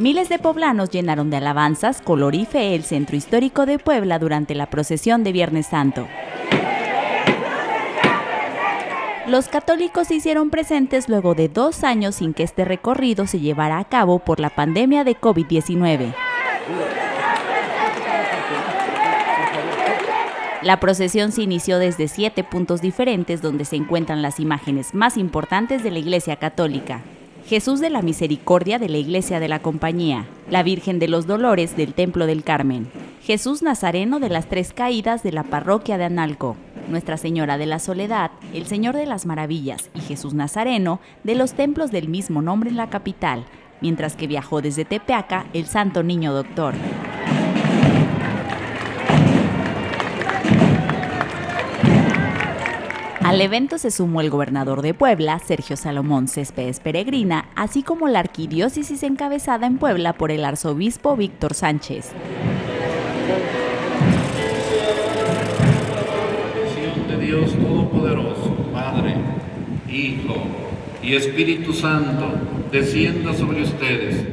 Miles de poblanos llenaron de alabanzas, color y fe el centro histórico de Puebla durante la procesión de Viernes Santo. Los católicos se hicieron presentes luego de dos años sin que este recorrido se llevara a cabo por la pandemia de COVID-19. La procesión se inició desde siete puntos diferentes donde se encuentran las imágenes más importantes de la Iglesia Católica. Jesús de la Misericordia de la Iglesia de la Compañía, la Virgen de los Dolores del Templo del Carmen, Jesús Nazareno de las Tres Caídas de la Parroquia de Analco, Nuestra Señora de la Soledad, el Señor de las Maravillas y Jesús Nazareno de los templos del mismo nombre en la capital, mientras que viajó desde Tepeaca el Santo Niño Doctor. Al evento se sumó el gobernador de Puebla, Sergio Salomón Céspedes Peregrina, así como la arquidiócesis encabezada en Puebla por el arzobispo Víctor Sánchez. de Dios Todopoderoso, Padre, Hijo y Espíritu Santo, descienda sobre ustedes